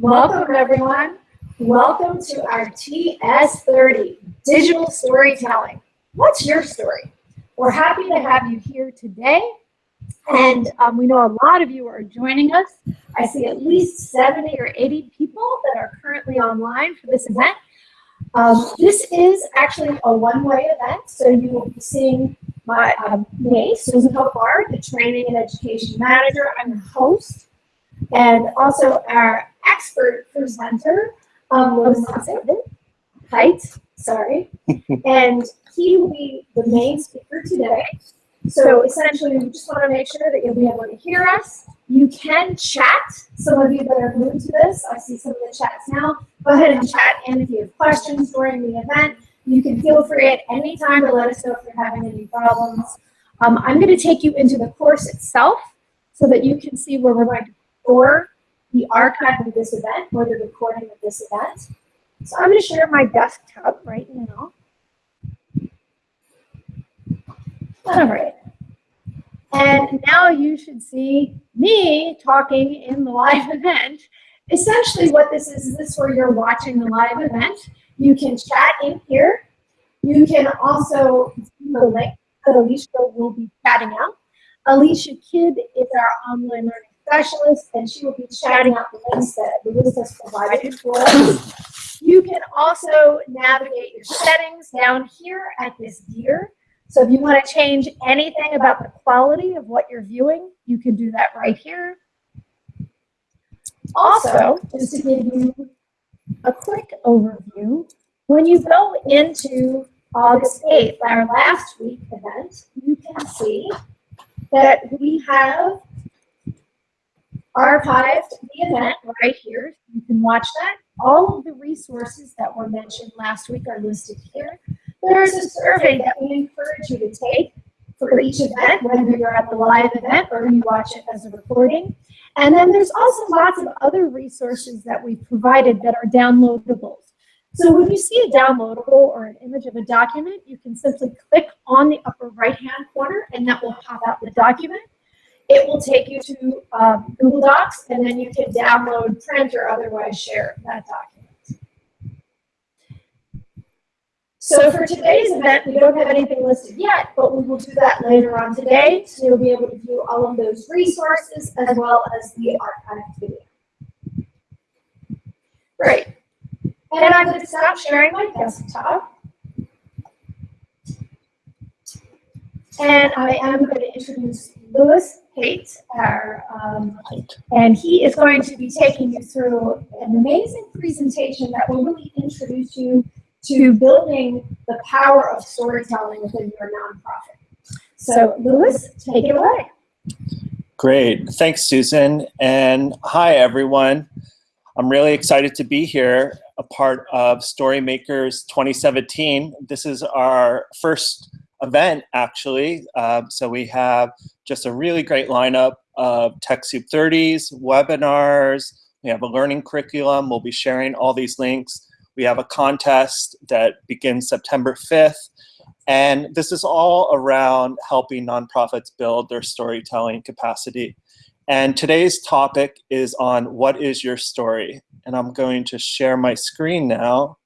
Welcome everyone. Welcome to our TS30, Digital Storytelling. What's your story? We're happy to have you here today. And um, we know a lot of you are joining us. I see at least 70 or 80 people that are currently online for this event. Um, this is actually a one-way event, so you will be seeing my um, me, Susan Hopar, the Training and Education Manager. I'm the host, and also our expert presenter, um, was Haight, sorry, and he will be the main speaker today. So essentially, we just want to make sure that you'll be able to hear us. You can chat. Some of you that are new to this, I see some of the chats now. Go ahead and chat in if you have questions during the event. You can feel free at any time to let us know if you're having any problems. Um, I'm going to take you into the course itself so that you can see where we're going to store the archive of this event or the recording of this event. So I'm going to share my desktop right now. All right. And now you should see me talking in the live event. Essentially what this is, is this where you're watching the live event. You can chat in here. You can also the link that Alicia will be chatting out. Alicia Kidd is our online learning specialist, and she will be chatting out the links that Louis has provided for us. You can also navigate your settings down here at this gear. So if you want to change anything about the quality of what you're viewing, you can do that right here. Also, just to give you a quick overview, when you go into August 8th, our last week event, you can see that we have archived the event right here. You can watch that. All of the resources that were mentioned last week are listed here. There's a survey that we encourage you to take for each event, whether you're at the live event or you watch it as a recording. And then there's also lots of other resources that we've provided that are downloadables. So when you see a downloadable or an image of a document, you can simply click on the upper right-hand corner and that will pop out the document. It will take you to um, Google Docs and then you can download, print, or otherwise share that document. So for today's event, we don't have anything listed yet, but we will do that later on today. So you'll be able to view all of those resources as well as the archived video. Great. And I'm going to stop sharing my desktop. And I am going to introduce Louis Haight, our, um, and he is going to be taking you through an amazing presentation that will really introduce you to building the power of storytelling within your nonprofit. So Lewis, take it away. Great, thanks Susan, and hi everyone. I'm really excited to be here, a part of Storymakers 2017. This is our first event actually, uh, so we have just a really great lineup of TechSoup 30s, webinars, we have a learning curriculum, we'll be sharing all these links we have a contest that begins September 5th. And this is all around helping nonprofits build their storytelling capacity. And today's topic is on what is your story? And I'm going to share my screen now.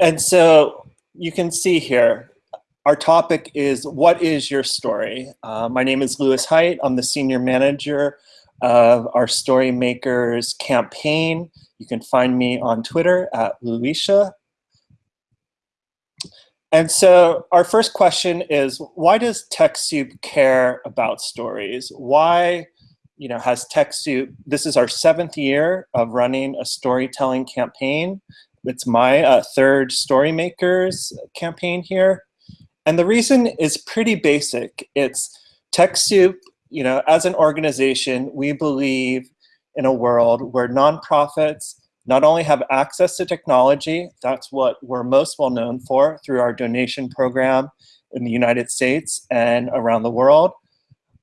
And so you can see here, our topic is What is Your Story? Uh, my name is Lewis Haight. I'm the Senior Manager of our Storymakers campaign. You can find me on Twitter at Louisa. And so our first question is, why does TechSoup care about stories? Why you know, has TechSoup, this is our seventh year of running a storytelling campaign. It's my uh, third Storymakers campaign here. And the reason is pretty basic. It's TechSoup, you know, as an organization, we believe in a world where nonprofits not only have access to technology, that's what we're most well known for through our donation program in the United States and around the world,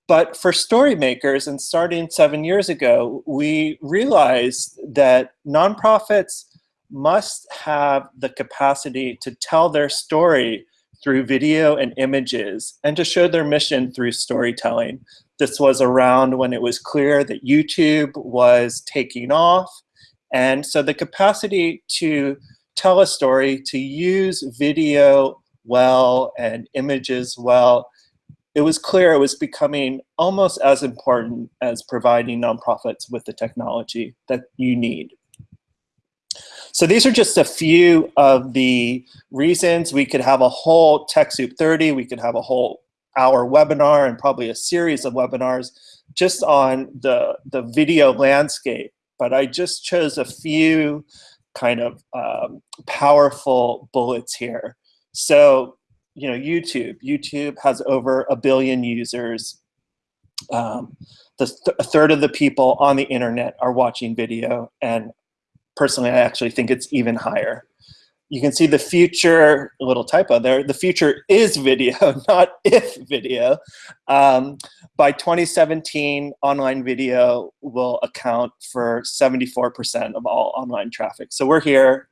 but for story makers, and starting seven years ago, we realized that nonprofits must have the capacity to tell their story through video and images and to show their mission through storytelling. This was around when it was clear that YouTube was taking off. And so the capacity to tell a story, to use video well and images well, it was clear it was becoming almost as important as providing nonprofits with the technology that you need. So these are just a few of the reasons we could have a whole TechSoup 30, we could have a whole hour webinar and probably a series of webinars just on the, the video landscape. But I just chose a few kind of um, powerful bullets here. So, you know, YouTube. YouTube has over a billion users. Um, the th a third of the people on the internet are watching video, and personally, I actually think it's even higher. You can see the future, a little typo there, the future is video, not if video. Um, by 2017, online video will account for 74% of all online traffic. So we're here,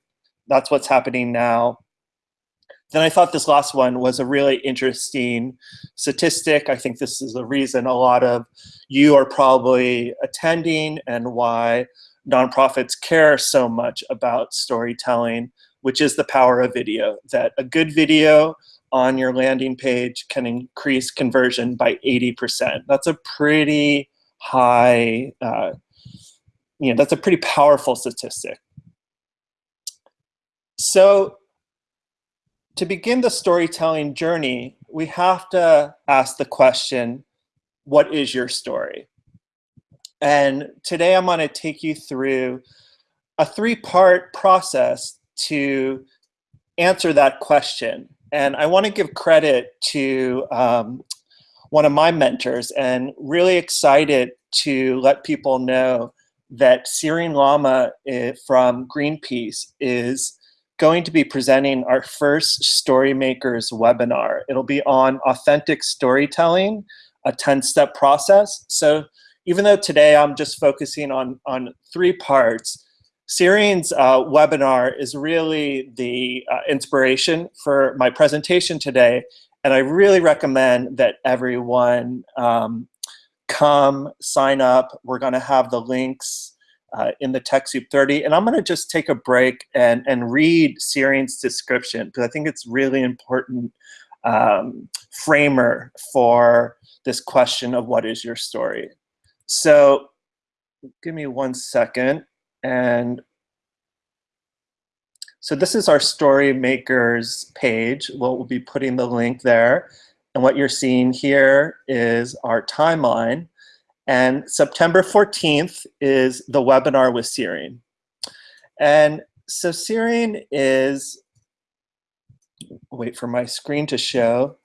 that's what's happening now. Then I thought this last one was a really interesting statistic. I think this is the reason a lot of you are probably attending and why nonprofits care so much about storytelling, which is the power of video, that a good video on your landing page can increase conversion by 80%. That's a pretty high, uh, you know, that's a pretty powerful statistic. So to begin the storytelling journey, we have to ask the question, what is your story? And today I'm gonna take you through a three-part process to answer that question. And I wanna give credit to um, one of my mentors and really excited to let people know that Cyrene Lama eh, from Greenpeace is going to be presenting our first Storymakers webinar. It'll be on authentic storytelling, a 10-step process. So even though today I'm just focusing on, on three parts, Cyrene's uh, webinar is really the uh, inspiration for my presentation today. And I really recommend that everyone um, come, sign up. We're gonna have the links uh, in the TechSoup 30. And I'm going to just take a break and, and read Cyrene's description because I think it's really important um, framer for this question of what is your story. So give me one second. And so this is our story makers page. We'll be putting the link there. And what you're seeing here is our timeline. And September 14th is the webinar with Cyrene. And so Cyrene is, wait for my screen to show.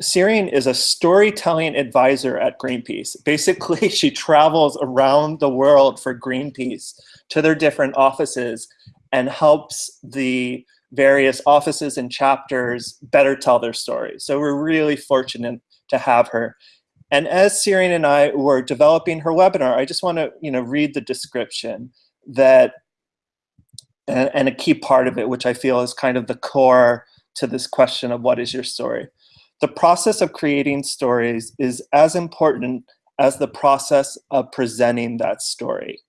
Cyrene is a storytelling advisor at Greenpeace. Basically, she travels around the world for Greenpeace to their different offices and helps the various offices and chapters better tell their story. So we're really fortunate to have her. And as Cyrene and I were developing her webinar, I just want to you know, read the description that, and a key part of it, which I feel is kind of the core to this question of what is your story. The process of creating stories is as important as the process of presenting that story.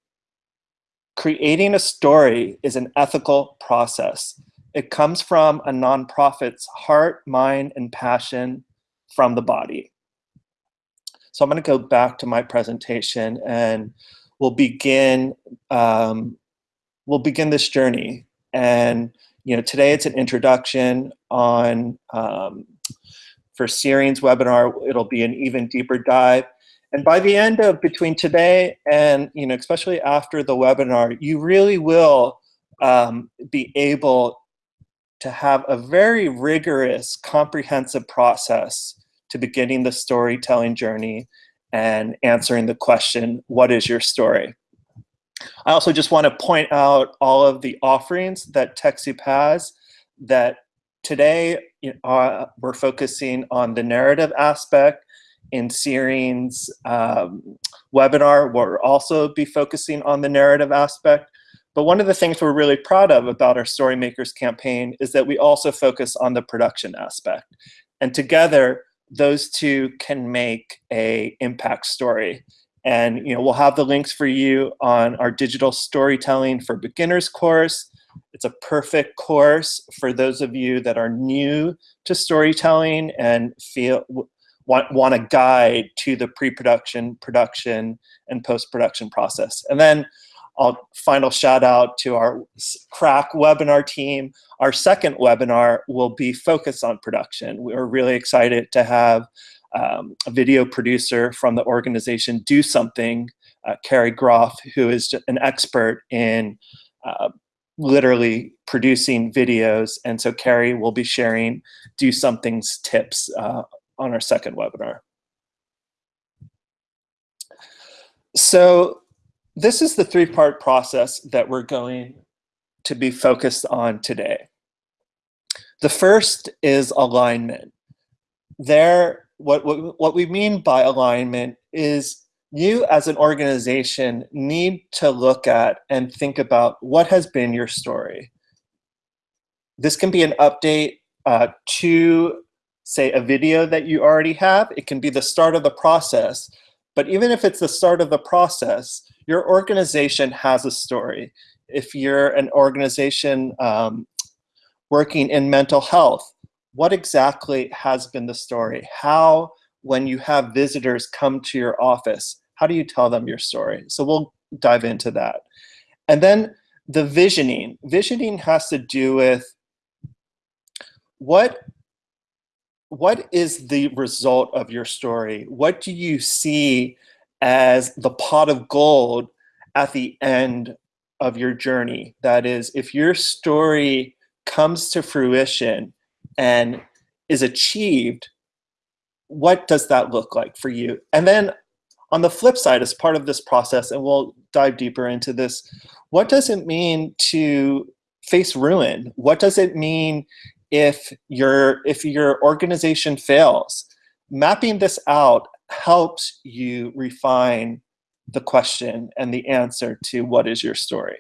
Creating a story is an ethical process. It comes from a nonprofit's heart, mind, and passion from the body. So I'm going to go back to my presentation and we'll begin um, we'll begin this journey. And you know, today it's an introduction on um, for Cyrene's webinar. It'll be an even deeper dive. And by the end of between today and you know, especially after the webinar, you really will um, be able to have a very rigorous, comprehensive process to beginning the storytelling journey and answering the question, what is your story? I also just want to point out all of the offerings that TechSoup has that today uh, we're focusing on the narrative aspect. In Cyrene's um, webinar, we'll also be focusing on the narrative aspect. But one of the things we're really proud of about our Storymakers campaign is that we also focus on the production aspect. And together, those two can make a impact story. And you know, we'll have the links for you on our digital storytelling for beginners course. It's a perfect course for those of you that are new to storytelling and feel want, want a guide to the pre-production, production, and post-production process. And then I'll final shout out to our crack webinar team. Our second webinar will be focused on production. We're really excited to have um, a video producer from the organization Do Something, uh, Carrie Groff, who is an expert in uh, literally producing videos. And so Carrie will be sharing Do Something's tips uh, on our second webinar. So this is the three-part process that we're going to be focused on today. The first is alignment. There, what, what, what we mean by alignment is you as an organization need to look at and think about what has been your story. This can be an update uh, to, say, a video that you already have. It can be the start of the process. But even if it's the start of the process, your organization has a story. If you're an organization um, working in mental health, what exactly has been the story? How, when you have visitors come to your office, how do you tell them your story? So we'll dive into that. And then the visioning. Visioning has to do with what what is the result of your story? What do you see as the pot of gold at the end of your journey. That is, if your story comes to fruition and is achieved, what does that look like for you? And then on the flip side, as part of this process, and we'll dive deeper into this, what does it mean to face ruin? What does it mean if your if your organization fails? Mapping this out helps you refine the question and the answer to what is your story.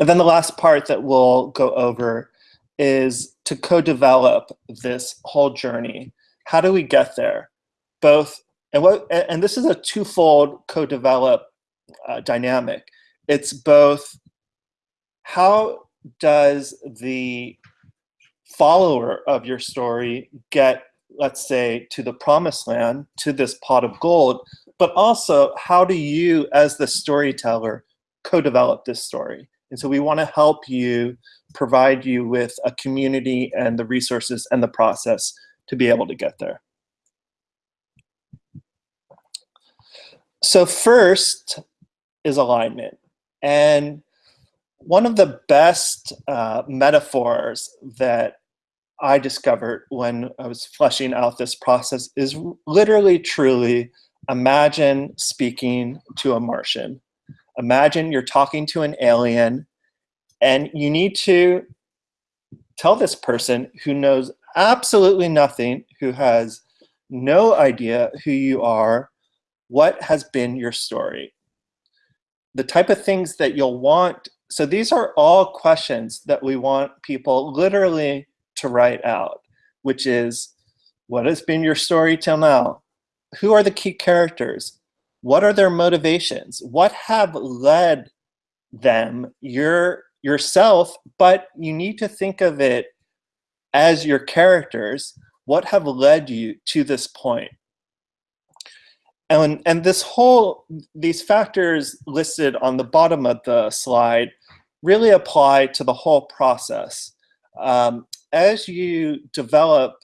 And then the last part that we'll go over is to co-develop this whole journey. How do we get there? Both, and what, and this is a twofold co-develop uh, dynamic. It's both how does the follower of your story get let's say, to the promised land, to this pot of gold, but also how do you, as the storyteller, co-develop this story? And so we want to help you, provide you with a community and the resources and the process to be able to get there. So first is alignment. And one of the best uh, metaphors that I discovered when I was fleshing out this process is literally, truly imagine speaking to a Martian. Imagine you're talking to an alien and you need to tell this person who knows absolutely nothing, who has no idea who you are, what has been your story. The type of things that you'll want. So these are all questions that we want people literally to write out, which is what has been your story till now? Who are the key characters? What are their motivations? What have led them, your, yourself, but you need to think of it as your characters. What have led you to this point? And, and this whole, these factors listed on the bottom of the slide really apply to the whole process. Um, as you develop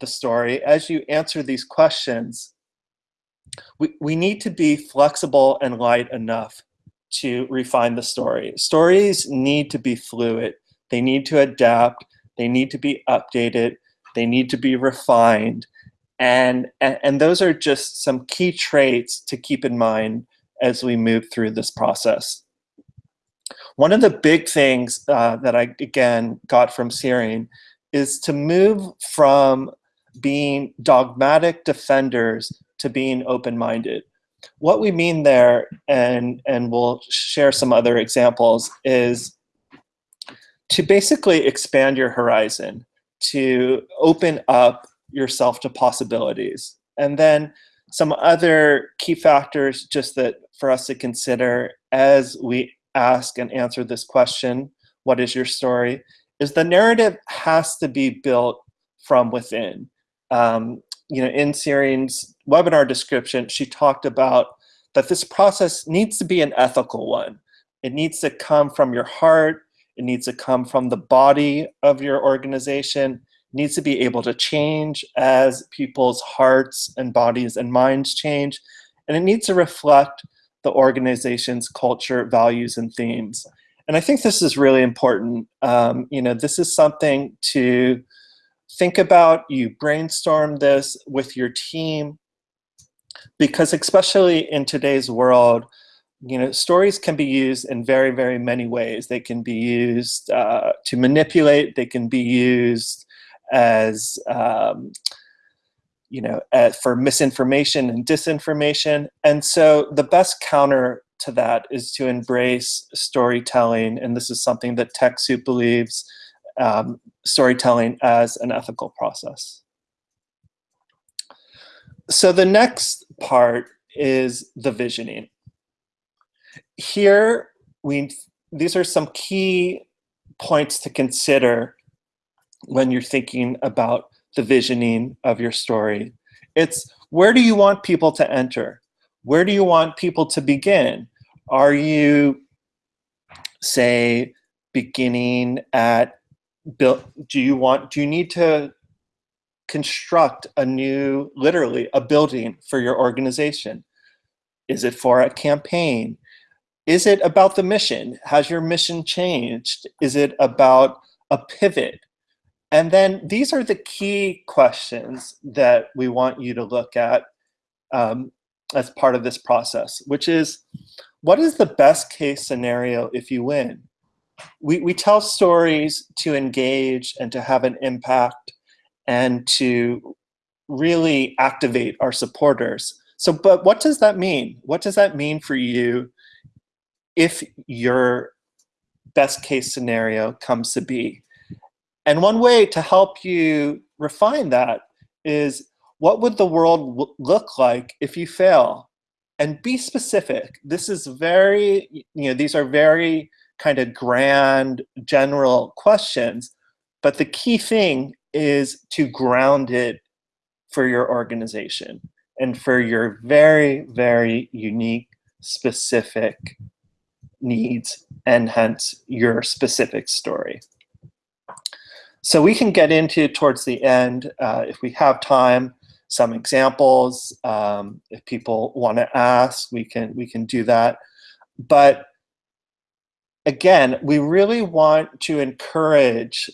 the story, as you answer these questions, we, we need to be flexible and light enough to refine the story. Stories need to be fluid. They need to adapt. They need to be updated. They need to be refined. And, and, those are just some key traits to keep in mind as we move through this process. One of the big things uh, that I, again, got from Cyrene is to move from being dogmatic defenders to being open-minded. what we mean there, and, and we'll share some other examples, is to basically expand your horizon, to open up yourself to possibilities. And then some other key factors just that for us to consider as we ask and answer this question, what is your story, is the narrative has to be built from within. Um, you know, in Cyrene's webinar description, she talked about that this process needs to be an ethical one. It needs to come from your heart. It needs to come from the body of your organization. It needs to be able to change as people's hearts and bodies and minds change. And it needs to reflect the organization's culture, values, and themes. And I think this is really important. Um, you know, this is something to think about. You brainstorm this with your team because especially in today's world, you know, stories can be used in very, very many ways. They can be used uh, to manipulate. They can be used as, um, you know, as for misinformation and disinformation. And so the best counter to that is to embrace storytelling. And this is something that TechSoup believes, um, storytelling as an ethical process. So the next part is the visioning here we these are some key points to consider when you're thinking about the visioning of your story. It's where do you want people to enter? Where do you want people to begin? Are you, say, beginning at build? Do you want? Do you need to construct a new, literally, a building for your organization? Is it for a campaign? Is it about the mission? Has your mission changed? Is it about a pivot? And then these are the key questions that we want you to look at um, as part of this process, which is, what is the best case scenario if you win? We, we tell stories to engage and to have an impact and to really activate our supporters. So, but what does that mean? What does that mean for you if your best case scenario comes to be. And one way to help you refine that is what would the world look like if you fail? And be specific. This is very, you know, these are very kind of grand, general questions, but the key thing is to ground it for your organization and for your very, very unique, specific needs and hence your specific story. So we can get into towards the end, uh, if we have time, some examples. Um, if people want to ask, we can we can do that. But again, we really want to encourage,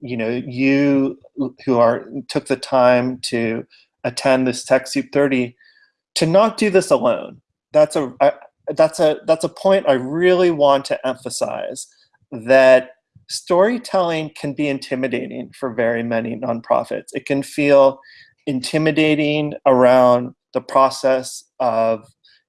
you know, you who are took the time to attend this TechSoup 30 to not do this alone. That's a that's a that's a point I really want to emphasize that storytelling can be intimidating for very many nonprofits. It can feel intimidating around the process of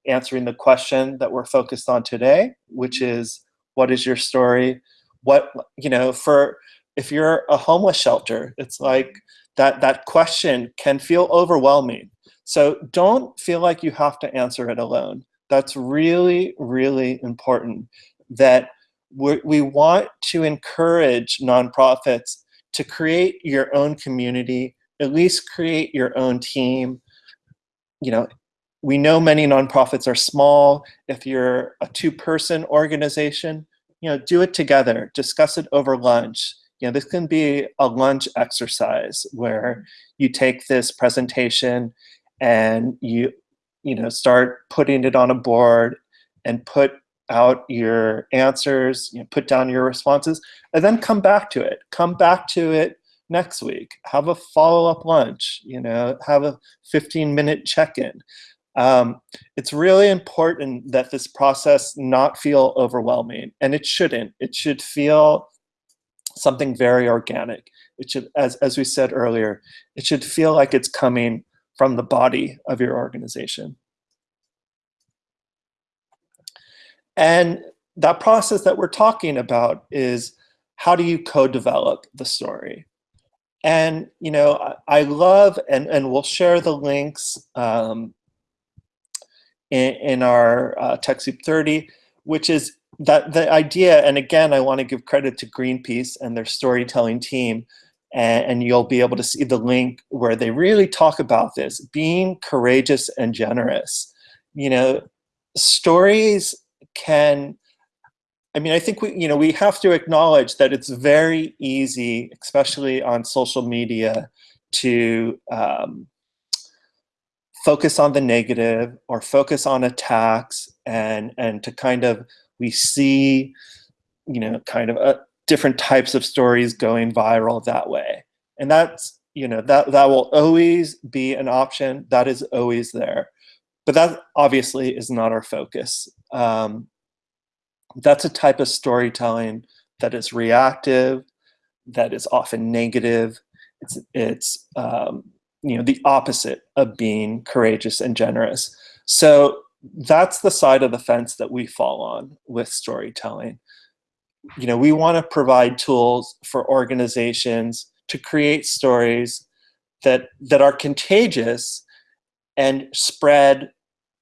answering the question that we're focused on today, which is what is your story? What you know, for if you're a homeless shelter, it's like that that question can feel overwhelming. So don't feel like you have to answer it alone. That's really, really important that we want to encourage nonprofits to create your own community, at least create your own team. You know, we know many nonprofits are small. If you're a two-person organization, you know, do it together, discuss it over lunch. You know, this can be a lunch exercise where you take this presentation and you you know, start putting it on a board and put out your answers, you know, put down your responses, and then come back to it. Come back to it next week. Have a follow-up lunch, you know, have a 15-minute check-in. Um, it's really important that this process not feel overwhelming, and it shouldn't. It should feel something very organic. It should, as, as we said earlier, it should feel like it's coming from the body of your organization. And that process that we're talking about is how do you co-develop the story? And you know, I, love, and, and we'll share the links um, in, in, our uh, TechSoup 30, which is that the idea, and again, I want to give credit to Greenpeace and their storytelling team, and, and you'll be able to see the link where they really talk about this, being courageous and generous. You know, stories can I mean, I think we, you know, we have to acknowledge that it's very easy, especially on social media, to um, focus on the negative or focus on attacks, and and to kind of we see, you know, kind of a, different types of stories going viral that way, and that's you know that that will always be an option. That is always there, but that obviously is not our focus. Um, that's a type of storytelling that is reactive, that is often negative. It's, it's um, you know, the opposite of being courageous and generous. So that's the side of the fence that we fall on with storytelling. You know, we want to provide tools for organizations to create stories that that are contagious and spread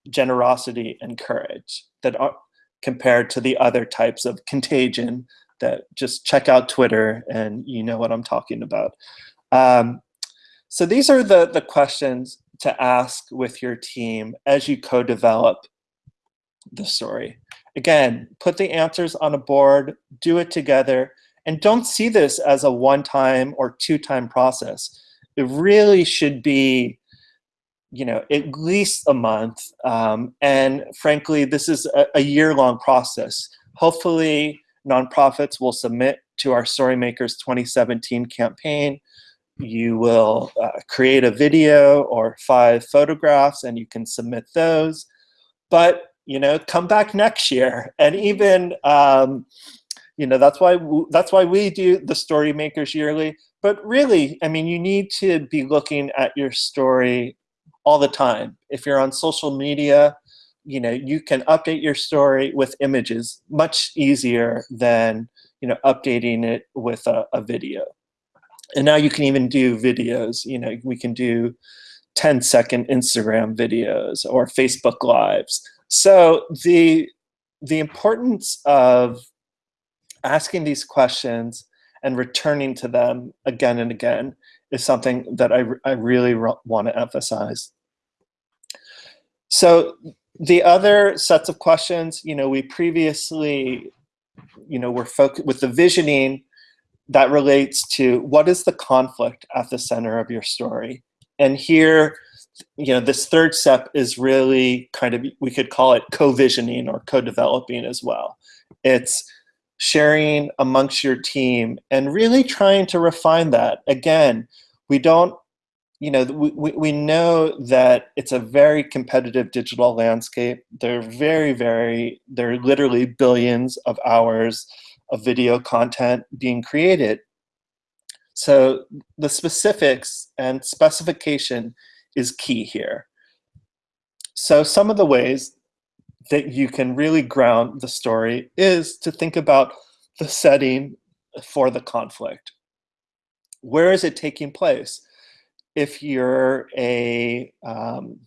generosity and courage that are compared to the other types of contagion that just check out Twitter and you know what I'm talking about. Um, so these are the, the questions to ask with your team as you co-develop the story. Again, put the answers on a board, do it together, and don't see this as a one-time or two-time process. It really should be you know, at least a month. Um, and frankly, this is a, a year-long process. Hopefully, nonprofits will submit to our Storymakers 2017 campaign. You will uh, create a video or five photographs and you can submit those. But, you know, come back next year. And even, um, you know, that's why, that's why we do the Storymakers yearly. But really, I mean, you need to be looking at your story all the time. If you're on social media, you know, you can update your story with images much easier than, you know, updating it with a, a video. And now you can even do videos, you know, we can do 10 second Instagram videos or Facebook lives. So the, the importance of asking these questions and returning to them again and again is something that I, I really want to emphasize. So the other sets of questions, you know, we previously, you know, were focused with the visioning that relates to what is the conflict at the center of your story. And here, you know, this third step is really kind of, we could call it co-visioning or co-developing as well. It's sharing amongst your team and really trying to refine that. Again, we don't, you know, we, we know that it's a very competitive digital landscape. There are very, very, there are literally billions of hours of video content being created. So the specifics and specification is key here. So some of the ways that you can really ground the story is to think about the setting for the conflict. Where is it taking place? If you're a um,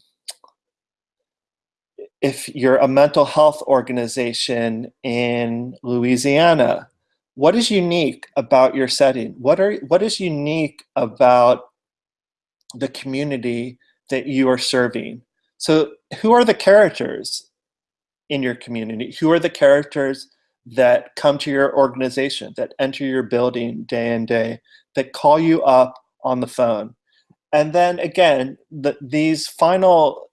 if you're a mental health organization in Louisiana, what is unique about your setting? What are what is unique about the community that you are serving? So who are the characters in your community? Who are the characters that come to your organization, that enter your building day in day, that call you up on the phone? And then again, the, these final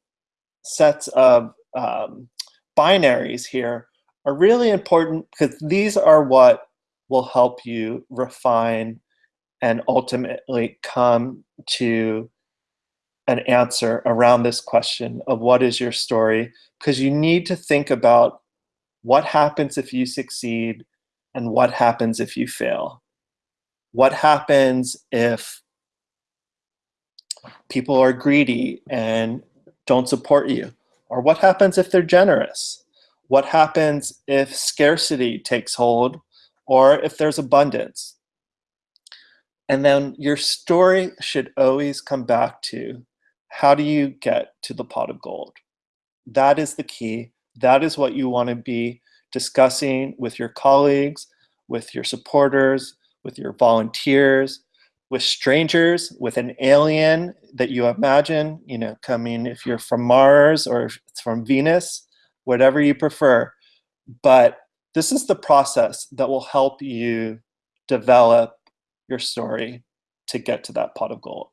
sets of um, binaries here are really important because these are what will help you refine and ultimately come to an answer around this question of what is your story because you need to think about what happens if you succeed and what happens if you fail. What happens if people are greedy and don't support you? Or what happens if they're generous? What happens if scarcity takes hold? Or if there's abundance? And then your story should always come back to how do you get to the pot of gold? That is the key. That is what you want to be discussing with your colleagues, with your supporters, with your volunteers, with strangers, with an alien that you imagine, you know, coming if you're from Mars or it's from Venus, whatever you prefer. But this is the process that will help you develop your story to get to that pot of gold.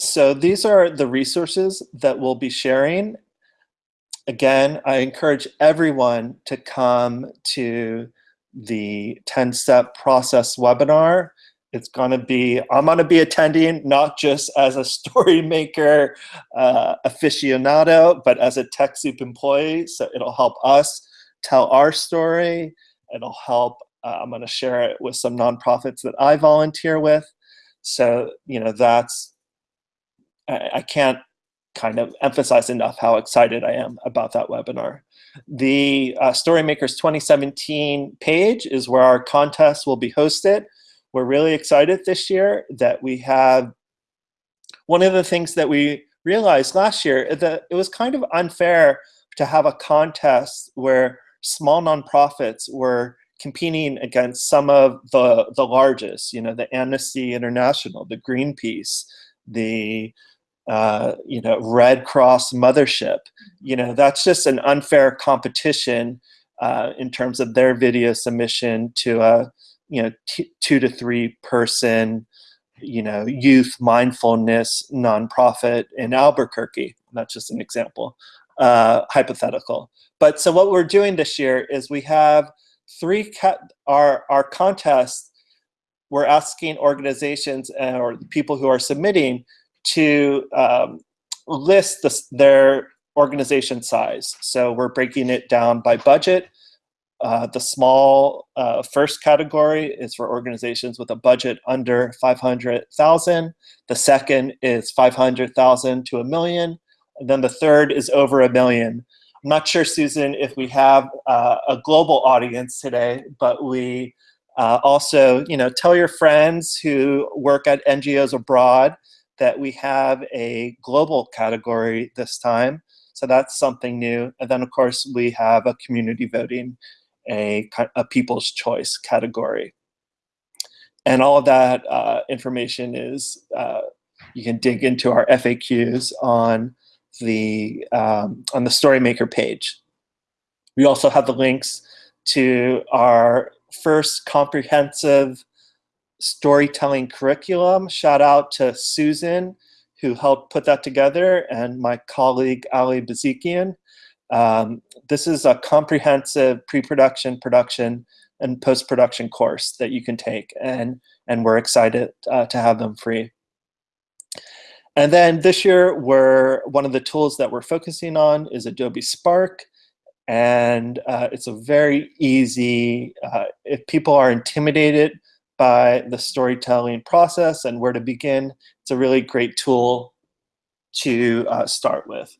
So these are the resources that we'll be sharing. Again, I encourage everyone to come to the 10-step process webinar. It's going to be, I'm going to be attending not just as a story maker uh, aficionado, but as a TechSoup employee. So it'll help us tell our story. It'll help, uh, I'm going to share it with some nonprofits that I volunteer with. So, you know, that's, I, can't kind of emphasize enough how excited I am about that webinar. The uh, Storymakers 2017 page is where our contest will be hosted. We're really excited this year that we have one of the things that we realized last year that it was kind of unfair to have a contest where small nonprofits were competing against some of the the largest, you know, the Amnesty International, the Greenpeace, the uh, you know, Red Cross mothership. You know, that's just an unfair competition uh, in terms of their video submission to a, you know, two to three person, you know, youth mindfulness nonprofit in Albuquerque. That's just an example, uh, hypothetical. But so what we're doing this year is we have three, our, our contest, we're asking organizations uh, or people who are submitting to um, list the, their organization size. So we're breaking it down by budget. Uh, the small uh, first category is for organizations with a budget under 500,000. The second is 500,000 to a million. And then the third is over a million. I'm not sure, Susan, if we have uh, a global audience today, but we uh, also, you know, tell your friends who work at NGOs abroad that we have a global category this time. So that's something new. And then of course we have a community voting, a, a people's choice category. And all of that uh, information is, uh, you can dig into our FAQs on the, um, on the Storymaker page. We also have the links to our first comprehensive storytelling curriculum. Shout out to Susan, who helped put that together, and my colleague Ali Bazikian. Um, this is a comprehensive pre-production, production, and post-production course that you can take, and, and we're excited uh, to have them free. And then this year, we're, one of the tools that we're focusing on is Adobe Spark. And uh, it's a very easy, uh, if people are intimidated by the storytelling process and where to begin. It's a really great tool to uh, start with.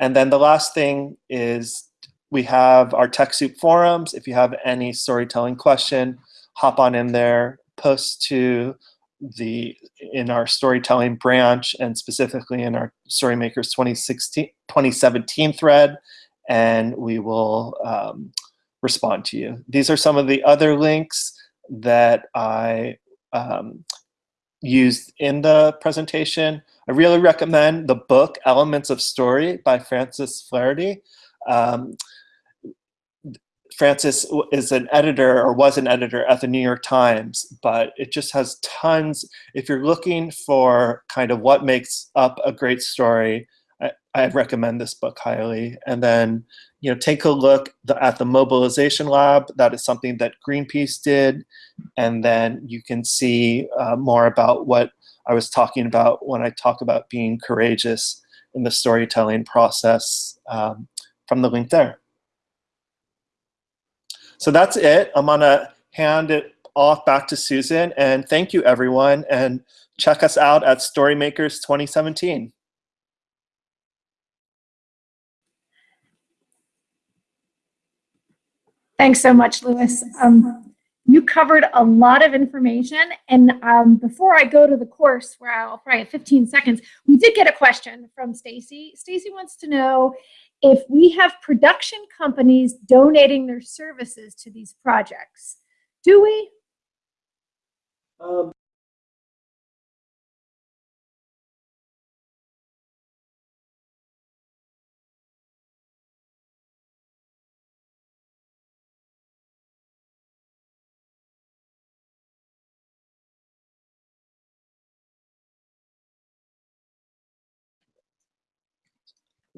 And then the last thing is we have our TechSoup forums. If you have any storytelling question, hop on in there, post to the in our storytelling branch and specifically in our Storymakers 2016, 2017 thread, and we will um, respond to you. These are some of the other links that I um, used in the presentation. I really recommend the book Elements of Story by Francis Flaherty. Um, Francis is an editor or was an editor at the New York Times, but it just has tons. If you're looking for kind of what makes up a great story, I, I recommend this book highly. And then, you know, take a look at the mobilization lab. That is something that Greenpeace did. And then you can see uh, more about what I was talking about when I talk about being courageous in the storytelling process um, from the link there. So that's it. I'm gonna hand it off back to Susan and thank you everyone and check us out at Storymakers 2017. Thanks so much, Lewis. Um, you covered a lot of information. And um, before I go to the course, where I'll probably have 15 seconds, we did get a question from Stacy. Stacy wants to know if we have production companies donating their services to these projects. Do we? Um,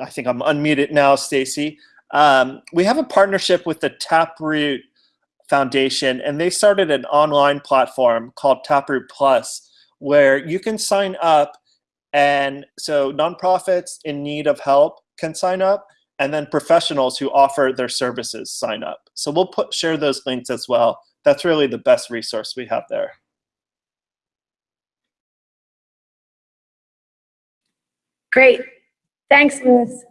I think I'm unmuted now, Stacy. Um, we have a partnership with the Taproot Foundation, and they started an online platform called Taproot Plus, where you can sign up, and so nonprofits in need of help can sign up, and then professionals who offer their services sign up. So we'll put share those links as well. That's really the best resource we have there. Great. Thanks, Lewis.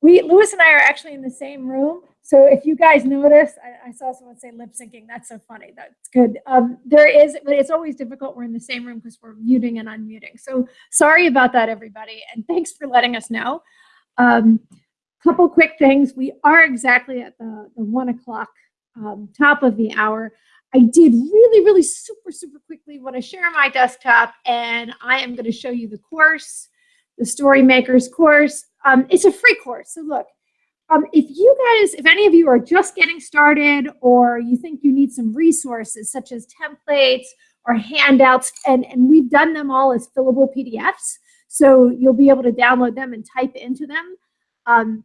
We, Lewis and I are actually in the same room. So if you guys notice, I, I saw someone say lip syncing. That's so funny. That's good. Um, there is, but it's always difficult. We're in the same room because we're muting and unmuting. So sorry about that, everybody. And thanks for letting us know. Um, couple quick things. We are exactly at the, the one o'clock um, top of the hour. I did really, really super, super quickly want to share my desktop and I am going to show you the course the Story Makers course. Um, it's a free course. So look, um, if you guys, if any of you are just getting started or you think you need some resources such as templates or handouts, and, and we've done them all as fillable PDFs, so you'll be able to download them and type into them. Um,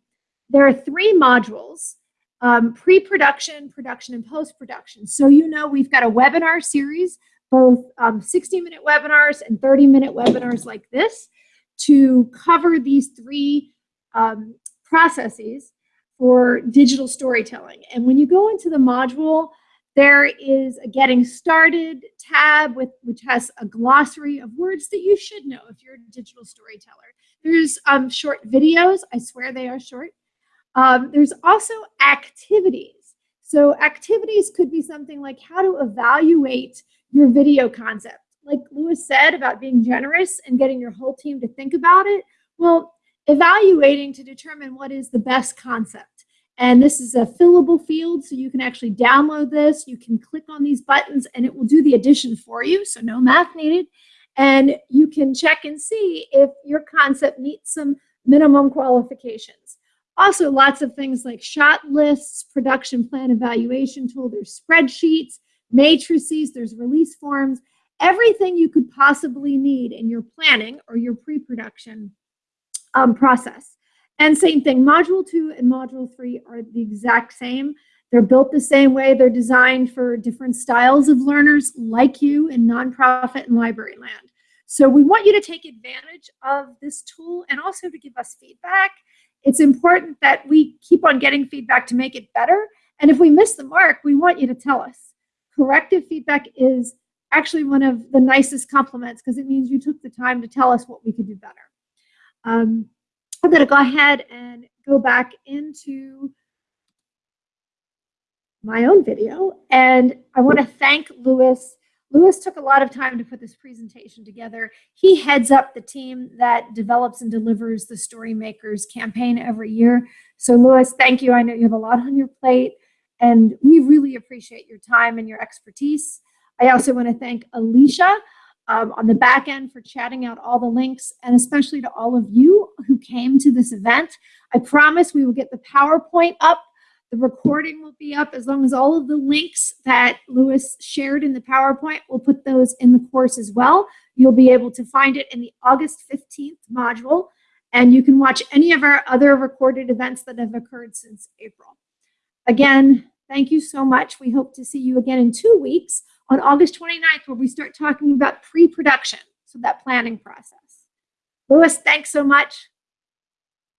there are three modules, um, pre-production, production, and post-production. So you know we've got a webinar series, both 60-minute um, webinars and 30-minute webinars like this to cover these three um, processes for digital storytelling. And when you go into the module, there is a getting started tab with which has a glossary of words that you should know if you're a digital storyteller. There's um, short videos. I swear they are short. Um, there's also activities. So activities could be something like how to evaluate your video concept like Lewis said about being generous and getting your whole team to think about it, well, evaluating to determine what is the best concept. And this is a fillable field, so you can actually download this. You can click on these buttons and it will do the addition for you, so no math needed. And you can check and see if your concept meets some minimum qualifications. Also, lots of things like shot lists, production plan evaluation tool, there's spreadsheets, matrices, there's release forms, everything you could possibly need in your planning or your pre-production um, process. And same thing, module two and module three are the exact same. They're built the same way. They're designed for different styles of learners like you in nonprofit and library land. So we want you to take advantage of this tool and also to give us feedback. It's important that we keep on getting feedback to make it better. And if we miss the mark, we want you to tell us. Corrective feedback is actually one of the nicest compliments because it means you took the time to tell us what we could do better. Um, I'm going to go ahead and go back into my own video. And I want to thank Lewis. Lewis took a lot of time to put this presentation together. He heads up the team that develops and delivers the Story Makers campaign every year. So Lewis, thank you. I know you have a lot on your plate and we really appreciate your time and your expertise. I also want to thank Alicia um, on the back end for chatting out all the links and especially to all of you who came to this event. I promise we will get the PowerPoint up. The recording will be up as long as all of the links that Lewis shared in the PowerPoint, we'll put those in the course as well. You'll be able to find it in the August 15th module and you can watch any of our other recorded events that have occurred since April. Again, thank you so much. We hope to see you again in two weeks on August 29th, where we start talking about pre-production, so that planning process. Lewis, thanks so much.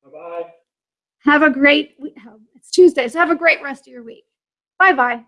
Bye-bye. Have a great, it's Tuesday, so have a great rest of your week. Bye-bye.